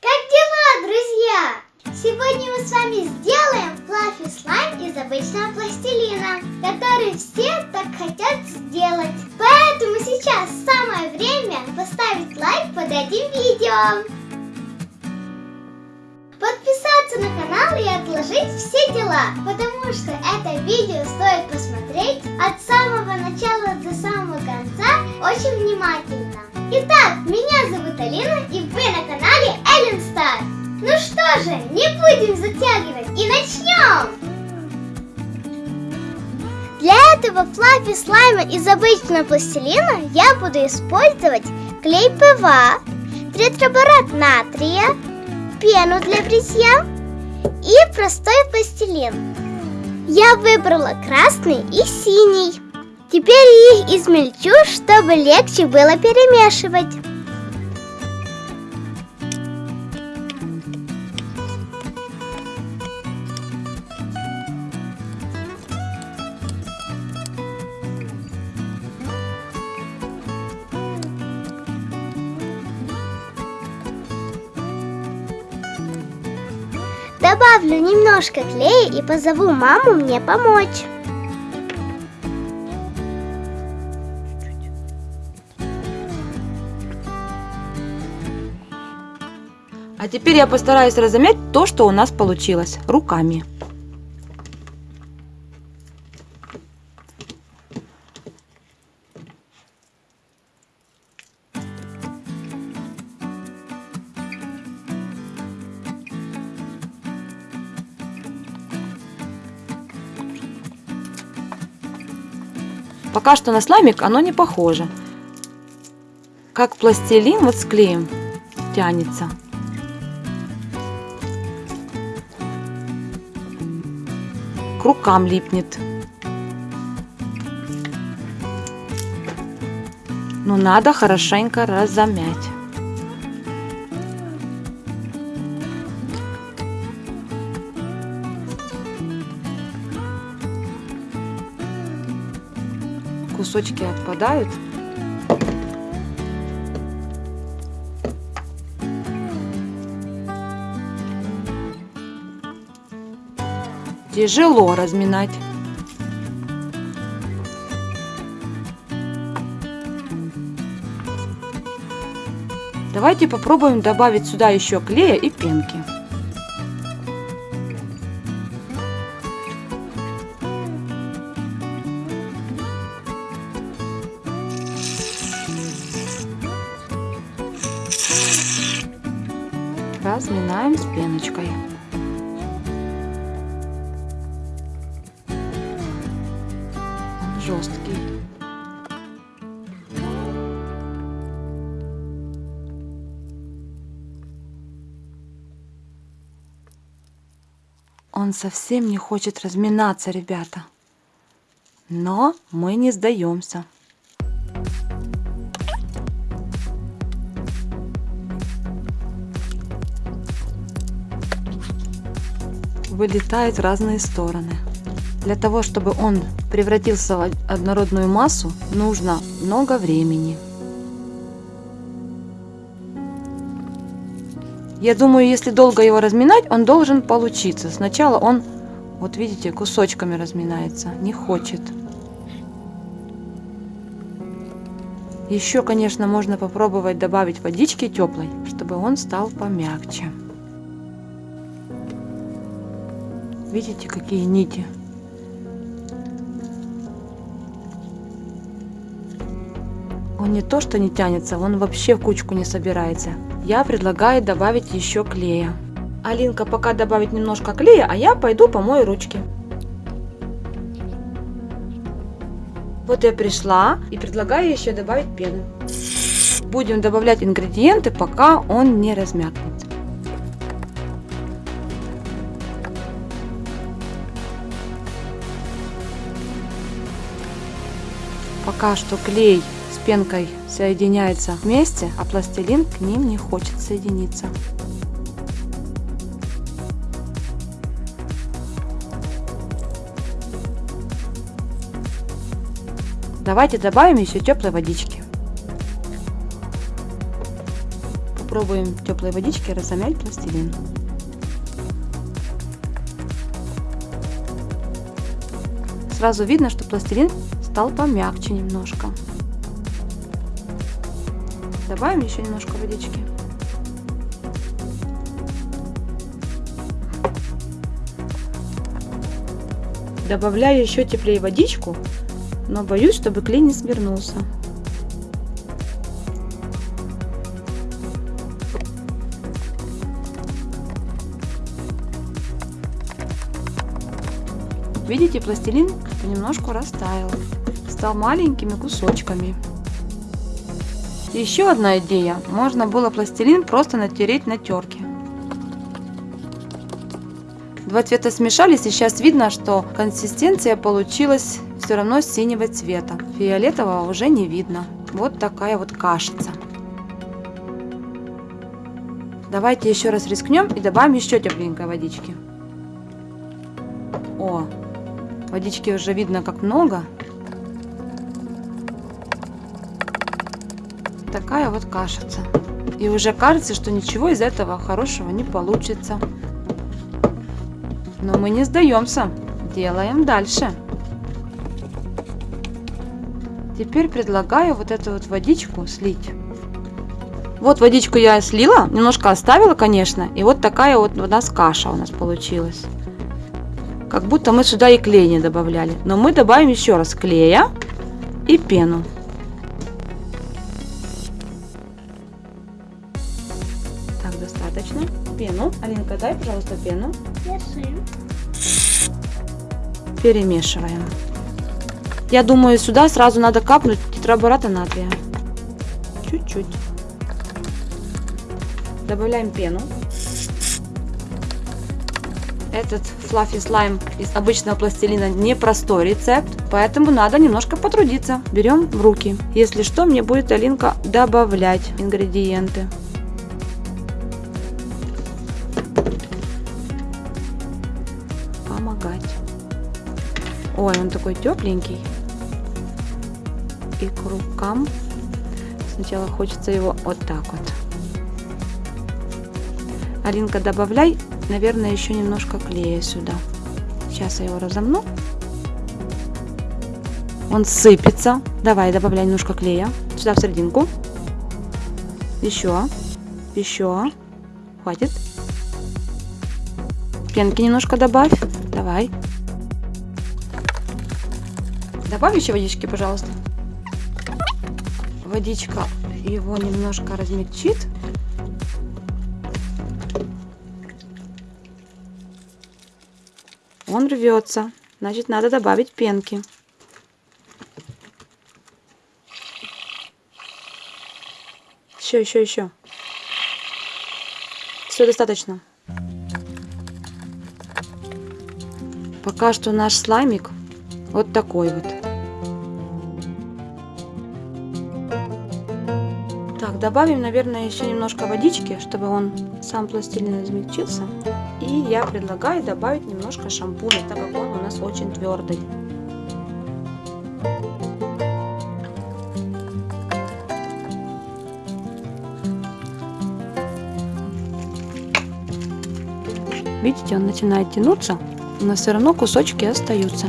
Как дела, друзья? Сегодня мы с вами сделаем флаффи слайм из обычного пластилина, который все так хотят сделать. Поэтому сейчас самое время поставить лайк под этим видео. Подписаться на канал и отложить все дела, потому что это видео стоит посмотреть fluffy слайма из обычного пластилина я буду использовать клей ПВА, тетраборат натрия, пену для бритья и простой пластилин. Я выбрала красный и синий. Теперь их измельчу, чтобы легче было перемешивать. Добавлю немножко клея и позову маму мне помочь. А теперь я постараюсь разомять то, что у нас получилось руками. Пока что на слаймик оно не похоже. Как пластилин вот с клеем тянется. К рукам липнет. Но надо хорошенько разомять. Кусочки отпадают. Тяжело разминать. Давайте попробуем добавить сюда еще клея и пенки. Разминаем с пеночкой. Он жесткий. Он совсем не хочет разминаться, ребята. Но мы не сдаемся. Вылетает в разные стороны. Для того, чтобы он превратился в однородную массу, нужно много времени. Я думаю, если долго его разминать, он должен получиться. Сначала он, вот видите, кусочками разминается, не хочет. Еще, конечно, можно попробовать добавить водички теплой, чтобы он стал помягче. Видите, какие нити? Он не то что не тянется, он вообще в кучку не собирается. Я предлагаю добавить еще клея. Алинка пока добавит немножко клея, а я пойду помою ручки. Вот я пришла и предлагаю еще добавить пену. Будем добавлять ингредиенты, пока он не размякнет. Пока что клей с пенкой соединяется вместе, а пластилин к ним не хочет соединиться. Давайте добавим еще теплой водички. Попробуем в теплой водичке разомять пластилин. Сразу видно, что пластилин стал помягче немножко. Добавим еще немножко водички. Добавляю еще теплее водичку, но боюсь, чтобы клей не свернулся. Видите, пластилин понемножку растаял, стал маленькими кусочками. Еще одна идея. Можно было пластилин просто натереть на терке. Два цвета смешались, и сейчас видно, что консистенция получилась все равно синего цвета. Фиолетового уже не видно. Вот такая вот кашица. Давайте еще раз рискнем и добавим еще тепленькой водички. О, водички уже видно как много. Такая вот кашица. И уже кажется, что ничего из этого хорошего не получится. Но мы не сдаемся. Делаем дальше. Теперь предлагаю вот эту вот водичку слить. Вот водичку я слила, немножко оставила, конечно. И вот такая вот у нас каша у нас получилась. Как будто мы сюда и клей не добавляли. Но мы добавим еще раз клея и пену. Достаточно. Пену. Алинка, дай, пожалуйста, пену. Держи. Перемешиваем. Я думаю, сюда сразу надо капнуть тетрабората натрия. Чуть-чуть. Добавляем пену. Этот флаффи слайм из обычного пластилина не простой рецепт, поэтому надо немножко потрудиться. Берем в руки. Если что, мне будет Алинка добавлять ингредиенты. Ой, он такой тепленький. И к рукам сначала хочется его вот так вот. Алинка, добавляй, наверное, еще немножко клея сюда. Сейчас я его разомну. Он сыпется. Давай, добавляй немножко клея. Сюда в серединку. Еще. Еще. Хватит. Пенки немножко добавь. Давай. Добавь еще водички, пожалуйста. Водичка его немножко размягчит. Он рвется. Значит, надо добавить пенки. Еще, еще, еще. Все достаточно. Пока что наш слаймик вот такой вот. Добавим, наверное, еще немножко водички, чтобы он сам пластилин измельчился. И я предлагаю добавить немножко шампуня, так как он у нас очень твердый. Видите, он начинает тянуться, но все равно кусочки остаются.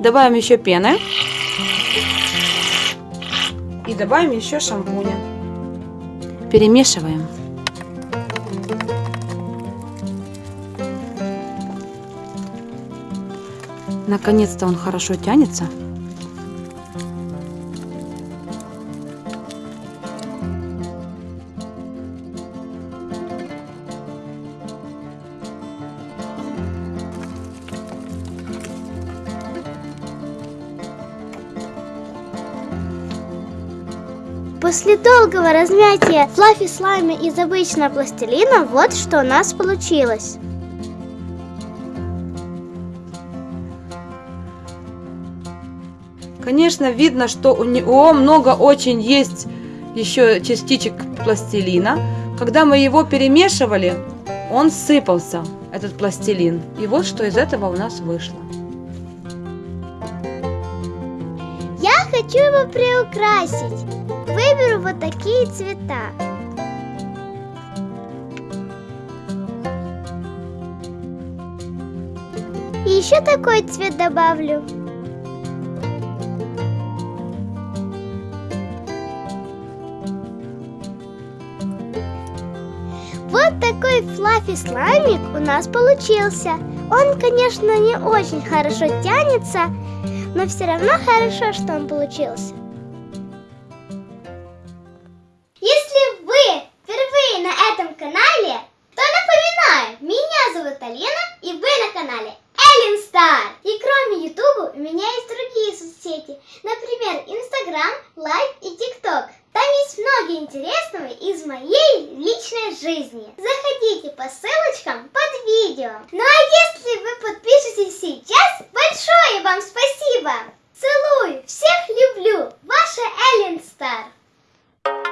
Добавим еще пены. Добавим еще шампуня. Перемешиваем. Наконец-то он хорошо тянется. После долгого размятия флаффи слайма из обычного пластилина вот что у нас получилось. Конечно, видно, что у него много очень есть еще частичек пластилина. Когда мы его перемешивали, он сыпался, этот пластилин. И вот что из этого у нас вышло. Я хочу его приукрасить. Цвета. И еще такой цвет добавлю. Вот такой флаффи слаймик у нас получился. Он, конечно, не очень хорошо тянется, но все равно хорошо, что он получился. Лайк и ТикТок. Там есть много интересного из моей личной жизни. Заходите по ссылочкам под видео. Ну а если вы подпишетесь сейчас, большое вам спасибо! Целую, всех люблю, ваша Эллен Стар.